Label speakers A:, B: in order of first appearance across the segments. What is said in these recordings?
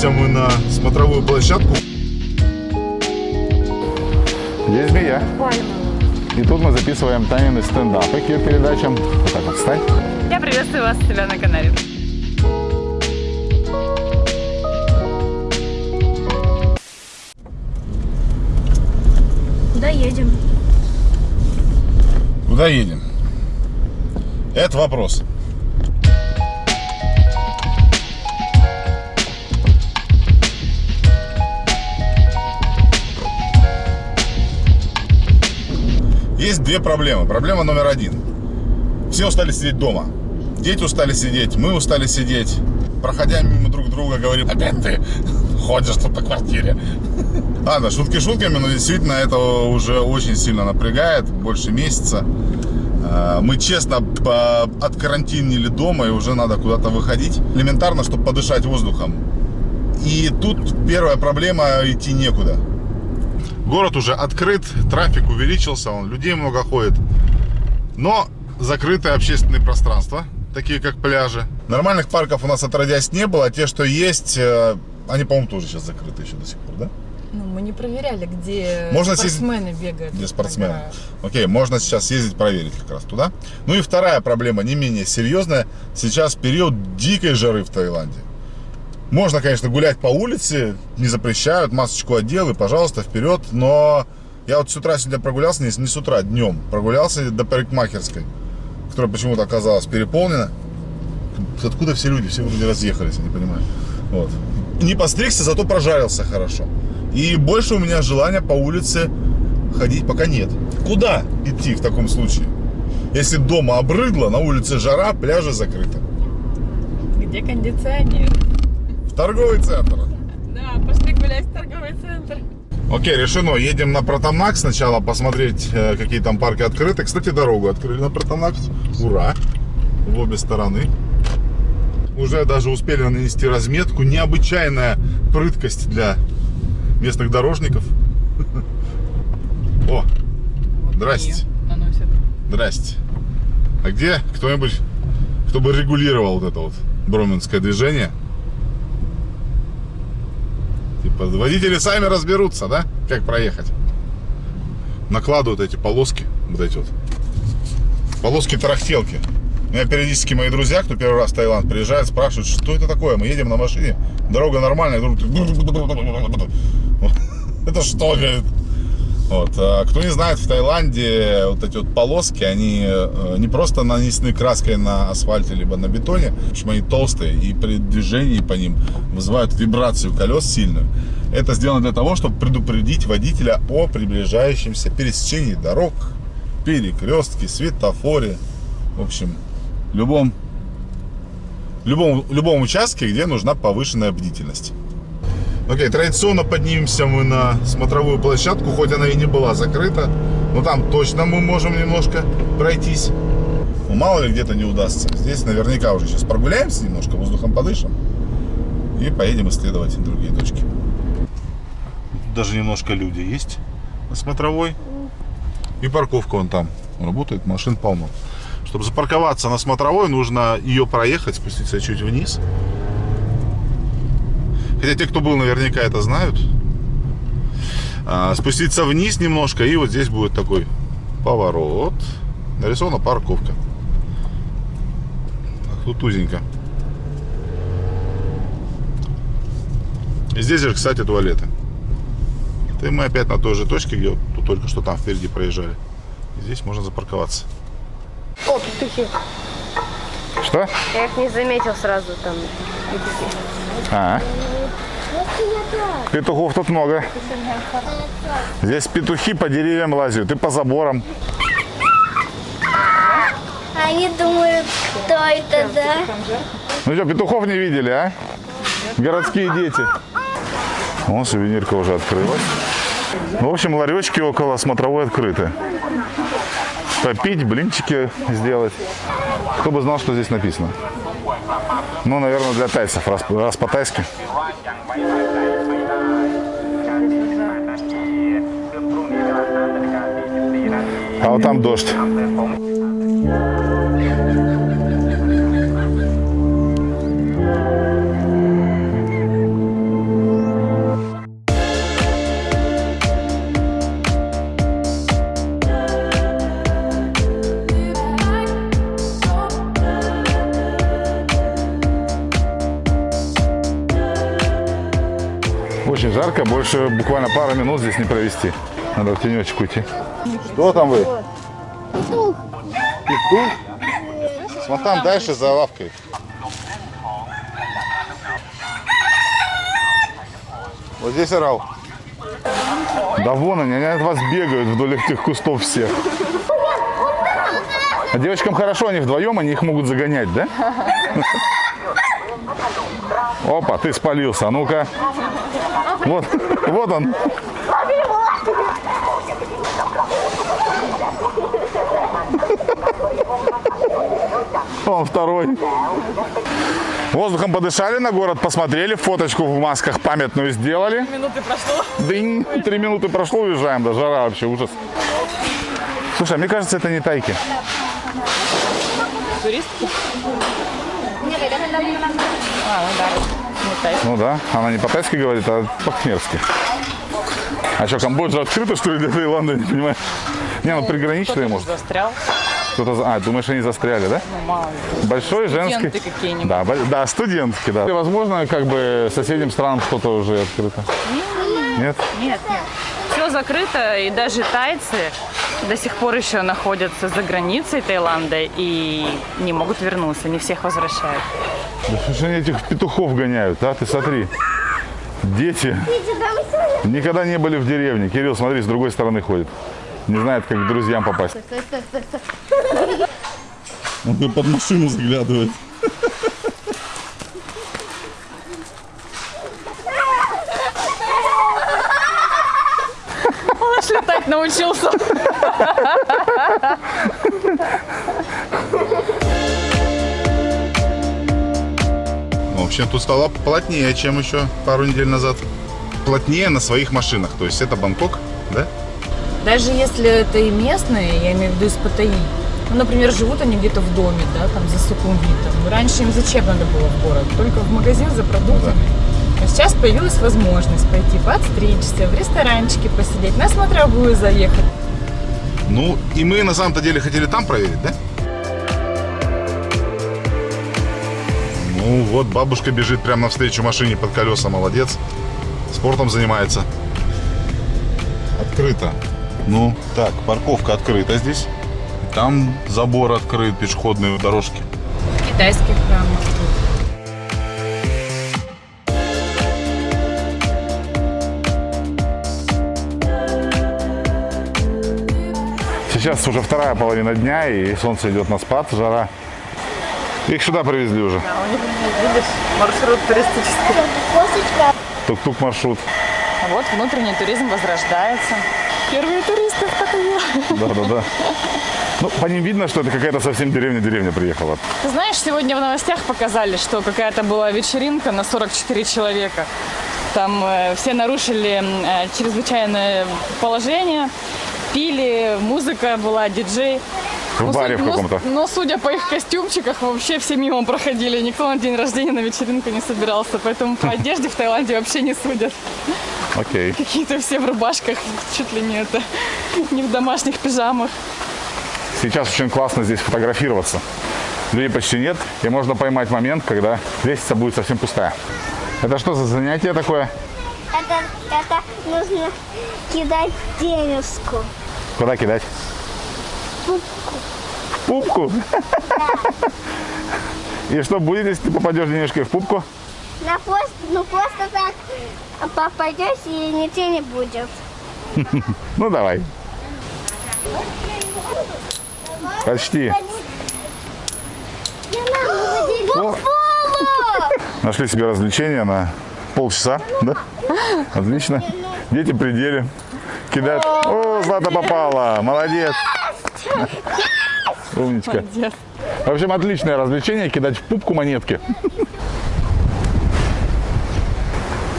A: поднимемся мы на смотровую площадку.
B: Здесь змея. И тут мы записываем Танины стендапы к ее передачам. Вот так вот встань.
C: Я приветствую вас у себя на канале.
D: Куда едем?
A: Куда едем? Это вопрос. Есть две проблемы. Проблема номер один. Все устали сидеть дома. Дети устали сидеть, мы устали сидеть. Проходя мимо друг друга, говорим, опять ты ходишь тут по квартире. Ладно, шутки шутками, но действительно это уже очень сильно напрягает, больше месяца. А, Мы честно откарантинили дома и уже надо куда-то выходить. Элементарно, чтобы подышать воздухом. И тут первая проблема – идти некуда. Город уже открыт, трафик увеличился, он, людей много ходит. Но закрытые общественные пространства, такие как пляжи. Нормальных парков у нас отродясь не было, а те, что есть, э, они, по-моему, тоже сейчас закрыты еще до сих пор, да?
C: Ну, мы не проверяли, где
A: Можно съездить-
C: спортсмены бегают.
A: Где спортсмены.
C: нагорают.
A: Окей, можно сейчас съездить проверить как раз туда. Ну и вторая проблема, не менее серьезная. Сейчас период дикой жары в Таиланде. Можно, конечно, гулять по улице, не запрещают, масочку одел и, пожалуйста, вперед. Но я вот с утра сегодня прогулялся, не, не с утра, днем. Прогулялся до парикмахерской, которая почему-то оказалась переполнена. Откуда все люди? Все вроде разъехались, я не понимаю. Вот. Не постригся, зато прожарился хорошо. И больше у меня желания по улице ходить пока нет. Куда идти в таком случае? Если дома обрыдло, на улице жара, пляжи закрыты.
C: Где кондиционер?
A: Торговый центр.
C: Да, пошли гулять в торговый центр.
A: Окей, решено. Едем на Протомак сначала посмотреть, э, какие там парки открыты. Кстати, дорогу открыли на Протомак. Ура! В обе стороны. Уже даже успели нанести разметку. Необычайная прыткость для местных дорожников. О, здрасте. Здрасте. А где кто-нибудь, кто бы регулировал вот это вот броменское движение? Типа водители сами разберутся, да? Как проехать? Накладывают эти полоски, вот эти вот. Полоски-тарахтелки. У меня периодически мои друзья, кто первый раз в Таиланд приезжает, спрашивают, что это такое? Мы едем на машине, дорога нормальная. говорю, Это что, говорит? Вот. а Кто не знает, в Таиланде вот эти вот полоски, они э, не просто нанесены краской на асфальте, либо на бетоне, в общем, они толстые, и при движении по ним вызывают вибрацию колес сильную. Это сделано для того, чтобы предупредить водителя о приближающемся пересечении дорог, перекрестке, светофоре, в общем, любом, любом, любом участке, где нужна повышенная бдительность. Окей, традиционно поднимемся мы на смотровую площадку, хоть она и не была закрыта, но там точно мы можем немножко пройтись. Ну, мало ли где-то не удастся. Здесь наверняка уже сейчас прогуляемся немножко, воздухом подышим и поедем исследовать другие точки. Даже немножко люди есть на смотровой. И парковка вон там работает, машин полно. Чтобы запарковаться на смотровой, нужно ее проехать, спуститься чуть вниз. Хотя те, кто был, наверняка это знают. А, спуститься вниз немножко, и вот здесь будет такой поворот. Нарисована парковка. Так, тут узенько. И здесь же, кстати, туалеты. И мы опять на той же точке, где вот тут только что там впереди проезжали. И здесь можно запарковаться.
D: О, петухи.
B: Что?
D: Я их не заметил сразу там.
B: А, петухов тут много. Здесь петухи по деревьям лазят и по заборам.
E: Они думают, кто это, да?
B: Ну что, петухов не видели, а? Городские дети. Вон сувенирка уже открылась. В общем, ларечки около смотровой открыты. Попить, блинчики сделать. Кто бы знал, что здесь написано. Ну, наверное, для тайцев, раз, раз по-тайски. А вот там дождь. Очень жарко, больше буквально пару минут здесь не провести. Надо в тенечек уйти. Что там вы? Петух. Петух? Там дальше за лавкой. Вот здесь орал. Да вон они, они от вас бегают вдоль этих кустов всех. А девочкам хорошо, они вдвоем, они их могут загонять, да? Опа, ты спалился, а ну-ка. Вот, вот он. Он второй. Воздухом подышали на город, посмотрели, фоточку в масках памятную сделали.
C: Минуты прошло.
B: Дынь, три минуты прошло, уезжаем, да, жара вообще, ужас. Слушай, а мне кажется, это не тайки.
C: Туристки? А, ну да.
B: Ну да, она не по-тайски говорит, а по-кхмерски. А что, Камбоджа открыта, что ли, для Таиланда, не понимаю? Не, ну приграничные,
C: Кто-то
B: может.
C: застрял.
B: Кто-то... А, думаешь, они застряли, да?
C: Ну, мало ли.
B: Большой женский.
C: Студенты какие-нибудь.
B: Да, бо- да, студентки, да. И, возможно, как бы соседним странам что-то уже открыто. Нет?
C: Нет, нет. Все закрыто, и даже тайцы до сих пор еще находятся за границей Таиланда и не могут вернуться, не всех возвращают.
B: Да что ж они этих петухов гоняют, а? Ты смотри. Дети никогда не были в деревне. Кирилл, смотри, с другой стороны ходит. Не знает, как к друзьям попасть. Он под машину заглядывает.
C: Он аж летать научился.
A: В общем, тут стало плотнее, чем еще пару недель назад. Плотнее на своих машинах. То есть это Бангкок, да?
C: Даже если это и местные, я имею в виду из Паттайи, ну, например, живут они где-то в доме, да, там за Сукумвитом. Ну, Раньше им зачем надо было в город? Только в магазин за продуктами. Но сейчас появилась возможность пойти подстричься, в ресторанчике посидеть, на смотровую заехать.
A: Ну, и мы на самом-то деле хотели там проверить, да? Ну вот, бабушка бежит прямо навстречу машине под колеса, молодец. Спортом занимается. Открыто. Ну, так, парковка открыта здесь. Там забор открыт, пешеходные дорожки.
C: Китайский храм.
B: Сейчас уже вторая половина дня, и солнце идет на спад, жара. Их сюда привезли уже.
C: А у них, видишь, маршрут туристический.
B: Тук-тук маршрут.
C: Вот внутренний туризм возрождается. Первые туристы в Паттайе.
B: Да-да-да. Ну, по ним видно, что это какая-то совсем деревня-деревня приехала.
C: Ты знаешь, сегодня в новостях показали, что какая-то была вечеринка на 44 человека. Там э, все нарушили э, чрезвычайное положение, пили, музыка была, диджей.
B: В
C: Ну,
B: баре в
C: ну,
B: каком-то.
C: Но, судя по их костюмчиках, вообще все мимо проходили. Никто на день рождения на вечеринку не собирался. Поэтому по одежде в Таиланде вообще не судят.
B: Окей.
C: Какие-то все в рубашках, чуть ли не это, не в домашних пижамах.
B: Сейчас очень классно здесь фотографироваться. Людей почти нет, и можно поймать момент, когда лестница будет совсем пустая. Это что за занятие такое?
E: Это, это нужно кидать денежку.
B: Куда кидать? В пупку. И что будет, если ты попадешь денежкой в пупку?
E: На пост, ну просто так попадешь и ничего не будет.
B: Ну давай. Почти. О, нашли себе развлечение на полчаса, да? Отлично. Дети при деле. Кидают. О, Злата попала. Молодец. Умничка. В общем, отличное развлечение кидать в пупку монетки.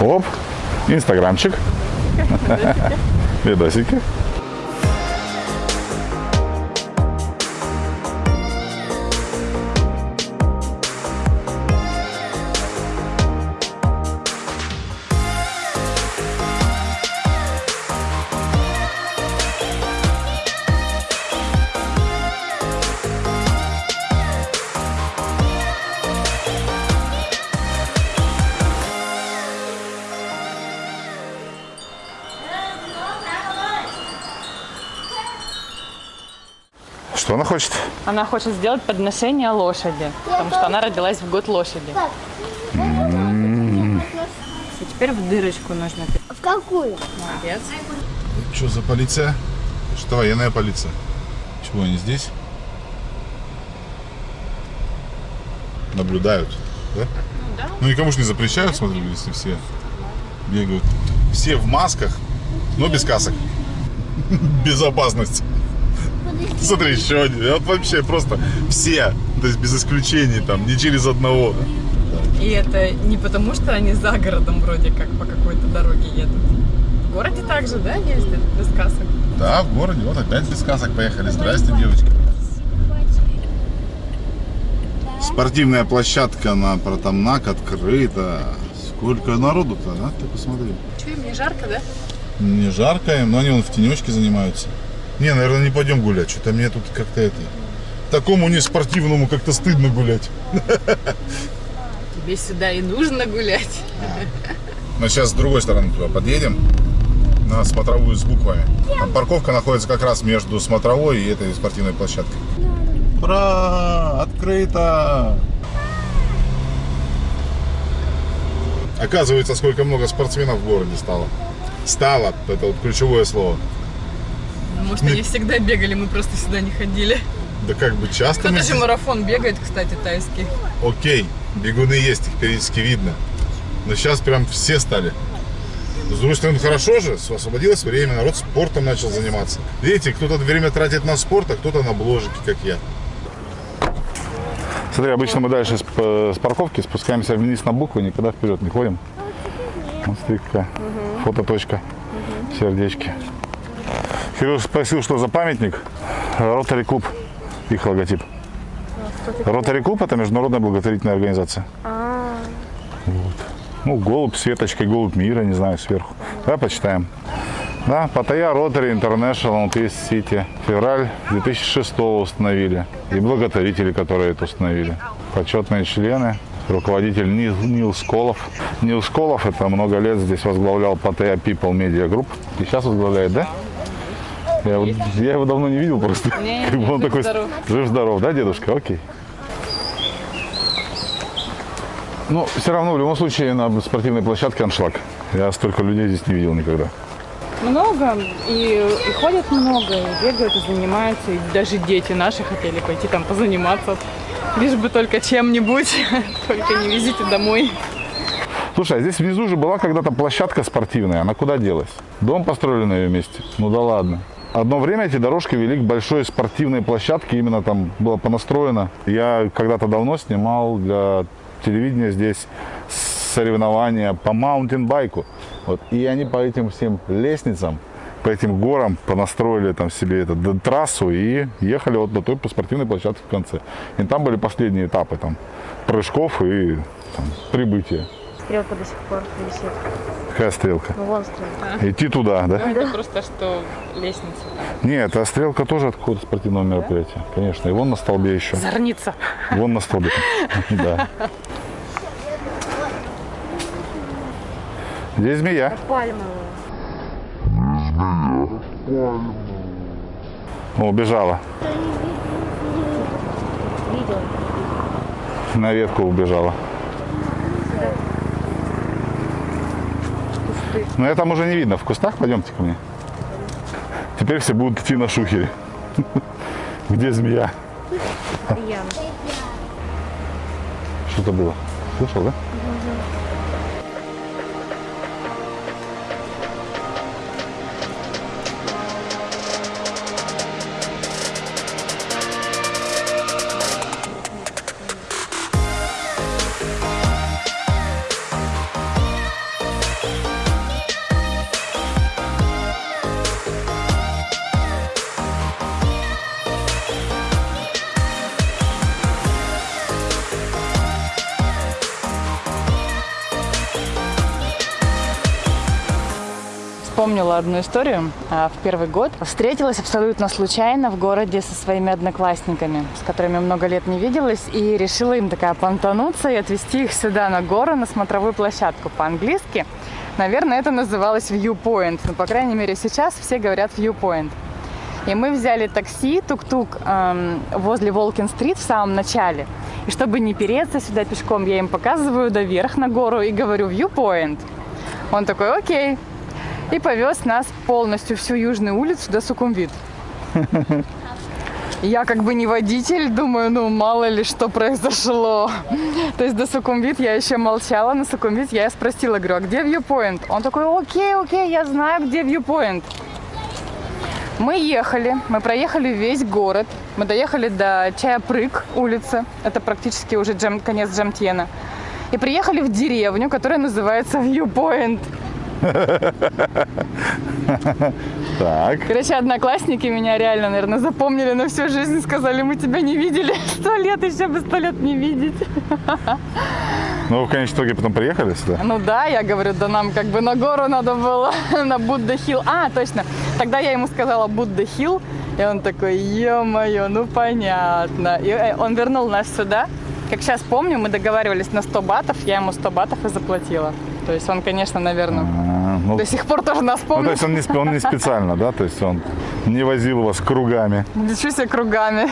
B: Оп. Инстаграмчик. Видосики. Она хочет?
C: Она хочет сделать подношение лошади, потому что она родилась в год лошади. И теперь в дырочку нужно.
E: В какую?
C: Молодец.
A: Что за полиция? Что военная полиция? Чего они здесь? Наблюдают, да? Ну
C: да.
A: Ну никому же не запрещают, смотри, если все бегают. Все в масках, но без касок. Безопасность. Смотри, еще один. Вот вообще просто все, то есть без исключений, там, не через одного.
C: И это не потому, что они за городом вроде как по какой-то дороге едут. В городе также, да, ездят без касок?
A: Да, в городе, вот опять без касок поехали. Здрасте, девочки. Спортивная площадка на Протамнак открыта. Сколько народу-то, а? Ты посмотри.
C: Че, мне жарко, да?
A: Не жарко им, но они вон в тенечке занимаются. Не, наверное, не пойдем гулять. Что-то мне тут как-то это... Такому не спортивному как-то стыдно гулять.
C: Тебе сюда и нужно гулять.
A: Мы сейчас с другой стороны туда подъедем. На смотровую с буквами. Там парковка находится как раз между смотровой и этой спортивной площадкой. Ура! Открыто! Оказывается, сколько много спортсменов в городе стало. Стало, это вот ключевое слово.
C: Может, они всегда бегали, мы просто сюда не ходили.
A: Да как бы часто мы
C: Кто-то же марафон бегает, кстати, тайский.
A: Окей, бегуны есть, их периодически видно. Но сейчас прям все стали. С другой стороны, хорошо же, освободилось время, народ спортом начал заниматься. Видите, кто-то время тратит на спорт, а кто-то на бложики, как я.
B: Смотри, обычно мы дальше с, парковки спускаемся вниз на буквы, никогда вперед не ходим. Вот смотри, какая фототочка, сердечки. Кирилл спросил, что за памятник. Ротари клуб, их логотип. Ротари клуб это международная благотворительная организация. Вот. Ну, голубь с веточкой, голубь мира, не знаю, сверху. Давай почитаем. Да, Паттайя Ротари International Peace City. Февраль 2006 установили. И благотворители, которые это установили. Почетные члены. Руководитель Нил, Нил Сколов. Нил Сколов это много лет здесь возглавлял Паттайя People Media Group. И сейчас возглавляет, да? Я, его- я его давно не видел просто.
C: Не,
B: Как бы он такой
C: жив-здоров.
B: жив-здоров, да, дедушка? Окей. Но все равно, в любом случае, на спортивной площадке аншлаг. Я столько людей здесь не видел никогда.
C: Много, и, и ходят много, и бегают, и занимаются, и даже дети наши хотели пойти там позаниматься. Лишь бы только чем-нибудь, только не везите домой.
B: Слушай, а здесь внизу же была когда-то площадка спортивная. Она куда делась? Дом построили на ее месте? Ну да ладно. Одно время эти дорожки вели к большой спортивной площадке, именно там было понастроено. Я когда-то давно снимал для телевидения здесь соревнования по маунтинбайку. Вот. И они по этим всем лестницам, по этим горам понастроили там себе эту трассу и ехали вот до той по спортивной площадке в конце. И там были последние этапы там прыжков и там, прибытия.
D: Стрелка до сих пор висит.
B: Какая стрелка?
D: Ну, вон стрелка.
B: Идти туда, да?
C: Это просто что лестница.
B: Нет, а стрелка тоже от какого-то спортивного мероприятия. Конечно. И вон на столбе еще.
C: Зорница.
B: Вон на столбе. Да. Здесь змея.
D: Пальмовая.
B: О, убежала.
D: Видел.
B: На ветку убежала. Но я там уже не видно. В кустах пойдемте ко мне. Теперь все будут идти на шухере. Где змея? Что-то было. Слышал, да?
C: Одну историю. А, В первый год встретилась абсолютно случайно в городе со своими одноклассниками, с которыми много лет не виделась, и решила им такая понтануться и отвезти их сюда на гору, на смотровую площадку по-английски. Наверное, это называлось viewpoint, но, по крайней мере, сейчас все говорят viewpoint. И мы взяли такси, тук-тук эм, возле Волкин-стрит в самом начале. И чтобы не переться сюда пешком, я им показываю доверх на гору и говорю «Viewpoint». Он такой «Окей». И повез нас полностью всю южную улицу до Сукумвит. Я как бы не водитель, думаю, ну мало ли что произошло. То есть до Сукумвит я еще молчала, на Сукумвит я спросила, говорю, а где viewpoint? Он такой, окей, окей, я знаю, где viewpoint. Мы ехали, мы проехали весь город, мы доехали до Чаяпрык улицы, это практически уже джем, конец Джамтьена, и приехали в деревню, которая называется Viewpoint.
B: Так.
C: Короче, одноклассники меня реально, наверное, запомнили на всю жизнь, сказали, мы тебя не видели сто лет, еще бы сто лет не видеть.
B: Ну, вы в конечном итоге потом приехали сюда?
C: Ну да, я говорю, да нам как бы на гору надо было, на Будда Хилл. А, точно, тогда я ему сказала Будда Хилл, и он такой, ё-моё, ну понятно. И э, он вернул нас сюда. Как сейчас помню, мы договаривались на 100 батов, я ему 100 батов и заплатила. То есть он, конечно, наверное,
B: А, ну,
C: до сих пор тоже нас
B: ну, то
C: помнит.
B: есть он не, он не специально, да? То есть он не возил вас кругами.
C: Лечу себе кругами.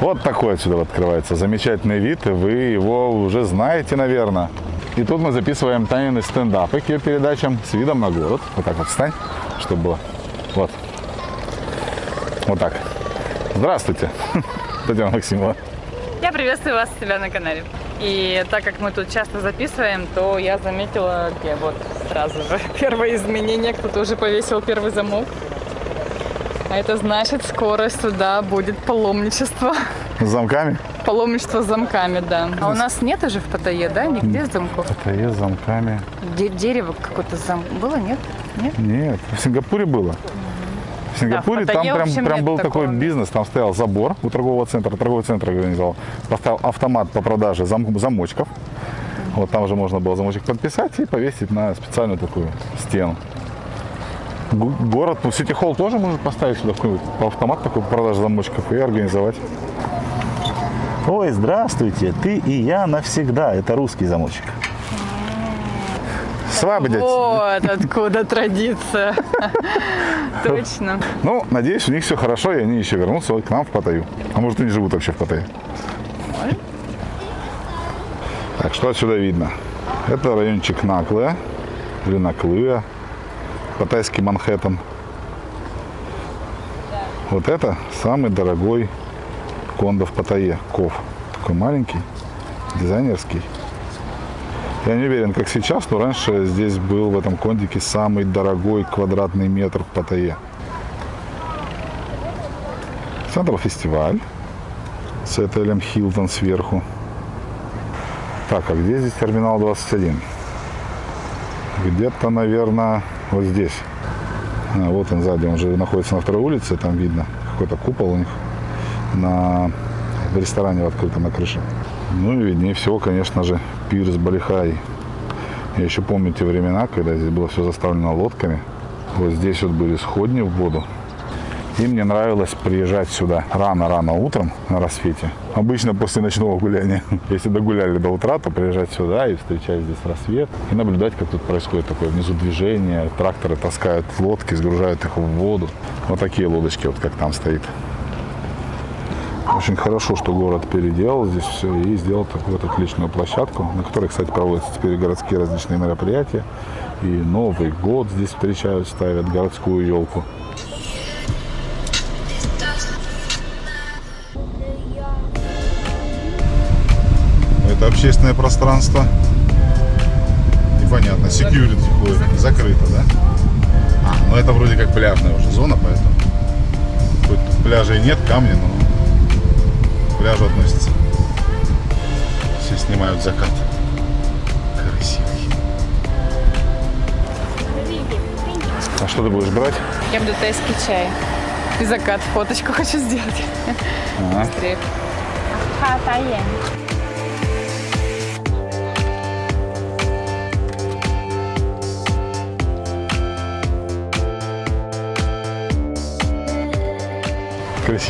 B: Вот такой отсюда открывается замечательный вид, и вы его уже знаете, наверное. И тут мы записываем Танины стендапы к ее передачам с видом на город. Вот так вот встань, чтобы было. Вот. Вот так. Здравствуйте, Татьяна Максимова.
C: Я приветствую вас у себя на канале. И так как мы тут часто записываем, то я заметила, где вот сразу же первое изменение, кто-то уже повесил первый замок. А это значит, скоро сюда будет паломничество.
B: С замками?
C: Паломничество с замками, да. А у нас нет уже в Паттайе, да? Нигде замков?
B: Это есть с замками.
C: Де- дерево какое-то зам... Было, нет? Нет?
B: Нет, в Сингапуре было. В Сингапуре
C: Да, в
B: там
C: Паттайе,
B: прям, прям был
C: такого.
B: такой бизнес, там стоял забор у торгового центра, торговый центр организовал, поставил автомат по продаже зам- замочков. Вот там же можно было замочек подписать и повесить на специальную такую стену. Г- Город, ну, Сити Холл тоже может поставить сюда какой-нибудь автомат такой по продаже замочков и организовать.
F: Ой, здравствуйте, ты и я навсегда. Это русский замочек.
B: Свабдять.
C: Вот откуда традиция. Точно.
B: Ну, надеюсь, у них все хорошо, и они еще вернутся к нам в Паттайю. А может, они живут вообще в Паттайе. Так, что отсюда видно? Это райончик Наклая, или Наклыя, паттайский Манхэттен. Вот это самый дорогой кондо в Паттайе, Ков. Такой маленький, дизайнерский. Я не уверен, как сейчас, но раньше здесь был в этом кондике самый дорогой квадратный метр в Паттайе. Центр фестиваль с отелем Хилтон сверху. Так, а где здесь терминал 21? Где-то, наверное, вот здесь. А, вот он сзади, он же находится на второй улице, там видно какой-то купол у них на, в ресторане в открытом на крыше. Ну и виднее всего, конечно же, пирс Балихай. Я еще помню те времена, когда здесь было все заставлено лодками. Вот здесь вот были сходни в воду. И мне нравилось приезжать сюда рано-рано утром на рассвете. Обычно после ночного гуляния. Если догуляли до утра, то приезжать сюда и встречать здесь рассвет. И наблюдать, как тут происходит такое внизу движение. Тракторы таскают лодки, сгружают их в воду. Вот такие лодочки, вот как там стоит. Очень хорошо, что город переделал здесь все и сделал такую вот отличную площадку, на которой, кстати, проводятся теперь городские различные мероприятия. И Новый год здесь встречают, ставят городскую елку.
A: Это общественное пространство. Непонятно. Security ходит. Закрыто, да? А, ну это вроде как пляжная уже зона, поэтому. Хоть тут пляжей нет, камни, но пляжу относится. Все снимают закат. Красивый.
B: А что ты будешь брать?
C: Я буду тайский чай. И закат, фоточку хочу сделать.
B: Ага.
C: Быстрее.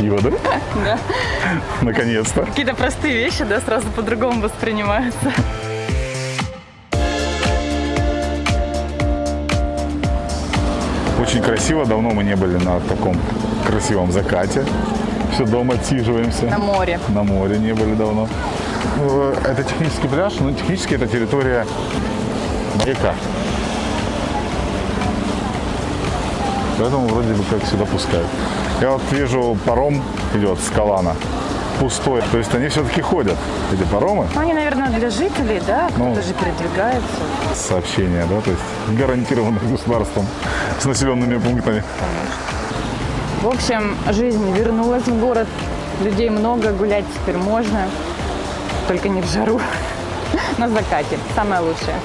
B: Красиво, да?
C: Да.
B: Наконец-то.
C: Какие-то простые вещи, да, сразу по-другому воспринимаются.
B: Очень красиво. Давно мы не были на таком красивом закате. Все дома отсиживаемся.
C: На море.
B: На море не были давно. Ну, Это технический пляж, но технически это территория маяка. Поэтому вроде бы как сюда пускают. Я вот вижу, паром идет с Калана. Пустой. То есть они все-таки ходят, эти паромы.
C: Ну, они, наверное, для жителей, да?
B: Ну.
C: Кто-то же передвигается.
B: Сообщения, да, то есть гарантированно государством с населенными пунктами.
C: В общем, жизнь вернулась в город. Людей много, гулять теперь можно. Только не в жару. На закате. Самое лучшее.